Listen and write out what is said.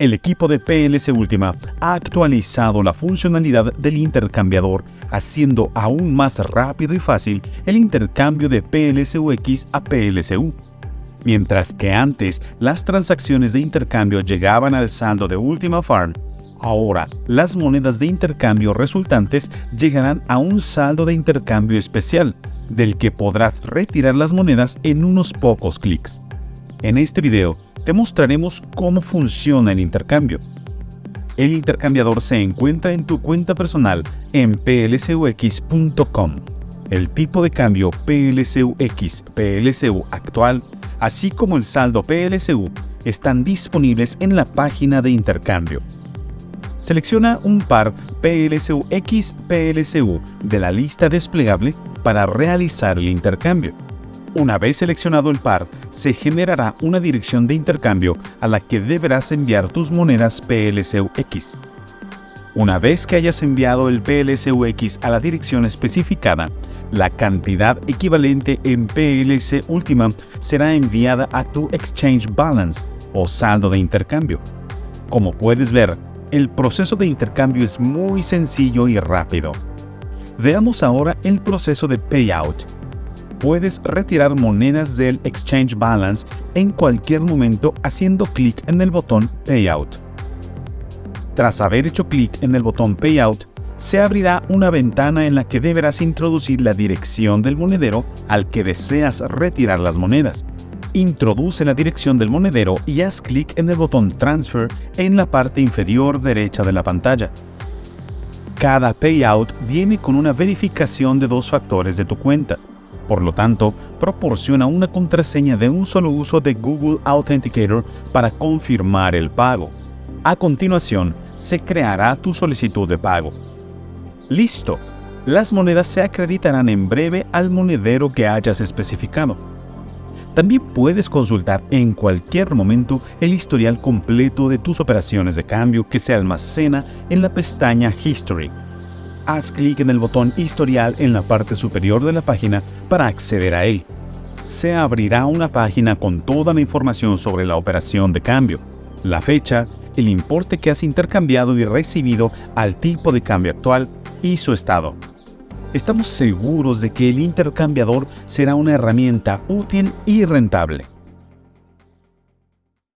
El equipo de PLC Ultima ha actualizado la funcionalidad del intercambiador, haciendo aún más rápido y fácil el intercambio de PLCUX a PLCU. Mientras que antes las transacciones de intercambio llegaban al saldo de Ultima Farm, ahora las monedas de intercambio resultantes llegarán a un saldo de intercambio especial, del que podrás retirar las monedas en unos pocos clics. En este video te mostraremos cómo funciona el intercambio. El intercambiador se encuentra en tu cuenta personal en plcux.com. El tipo de cambio PLCUX, PLCU actual, así como el saldo PLCU, están disponibles en la página de intercambio. Selecciona un par PLCUX PLCU de la lista desplegable para realizar el intercambio. Una vez seleccionado el par, se generará una dirección de intercambio a la que deberás enviar tus monedas PLCUX. Una vez que hayas enviado el PLCUX a la dirección especificada, la cantidad equivalente en PLC última será enviada a tu Exchange Balance o saldo de intercambio. Como puedes ver, el proceso de intercambio es muy sencillo y rápido. Veamos ahora el proceso de payout puedes retirar monedas del Exchange Balance en cualquier momento haciendo clic en el botón Payout. Tras haber hecho clic en el botón Payout, se abrirá una ventana en la que deberás introducir la dirección del monedero al que deseas retirar las monedas. Introduce la dirección del monedero y haz clic en el botón Transfer en la parte inferior derecha de la pantalla. Cada payout viene con una verificación de dos factores de tu cuenta. Por lo tanto, proporciona una contraseña de un solo uso de Google Authenticator para confirmar el pago. A continuación, se creará tu solicitud de pago. ¡Listo! Las monedas se acreditarán en breve al monedero que hayas especificado. También puedes consultar en cualquier momento el historial completo de tus operaciones de cambio que se almacena en la pestaña History haz clic en el botón Historial en la parte superior de la página para acceder a él. Se abrirá una página con toda la información sobre la operación de cambio, la fecha, el importe que has intercambiado y recibido al tipo de cambio actual y su estado. Estamos seguros de que el intercambiador será una herramienta útil y rentable.